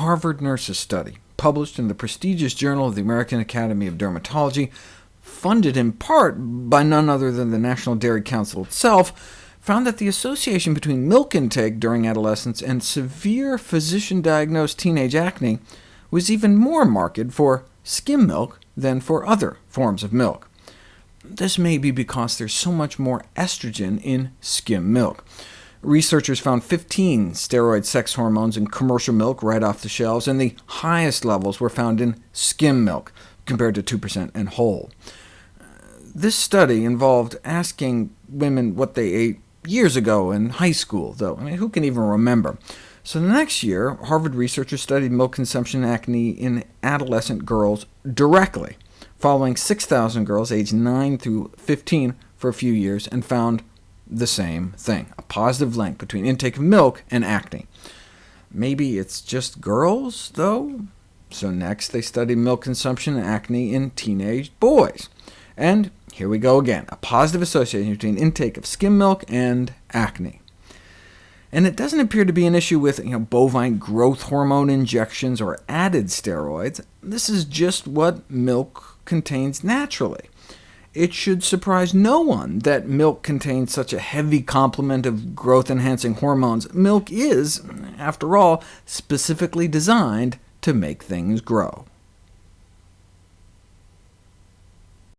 Harvard Nurses study, published in the prestigious Journal of the American Academy of Dermatology, funded in part by none other than the National Dairy Council itself, found that the association between milk intake during adolescence and severe physician-diagnosed teenage acne was even more marked for skim milk than for other forms of milk. This may be because there's so much more estrogen in skim milk. Researchers found 15 steroid sex hormones in commercial milk right off the shelves, and the highest levels were found in skim milk, compared to 2% and whole. This study involved asking women what they ate years ago in high school, though. I mean, who can even remember? So the next year, Harvard researchers studied milk consumption and acne in adolescent girls directly, following 6,000 girls aged 9 through 15 for a few years, and found the same thing, a positive link between intake of milk and acne. Maybe it's just girls, though? So next they studied milk consumption and acne in teenage boys. And here we go again, a positive association between intake of skim milk and acne. And it doesn't appear to be an issue with you know, bovine growth hormone injections or added steroids. This is just what milk contains naturally. It should surprise no one that milk contains such a heavy complement of growth-enhancing hormones. Milk is, after all, specifically designed to make things grow.